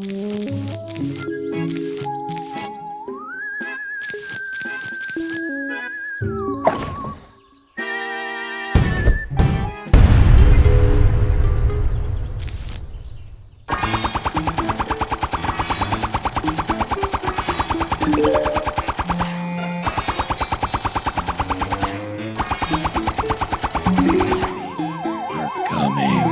You're coming.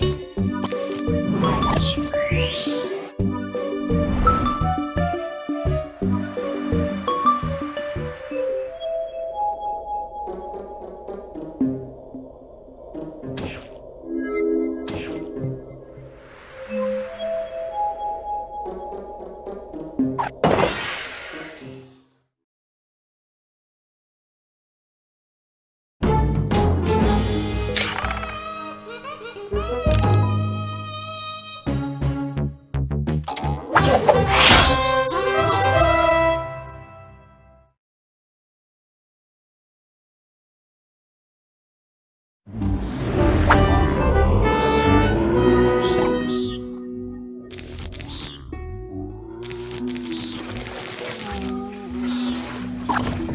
Yeah. you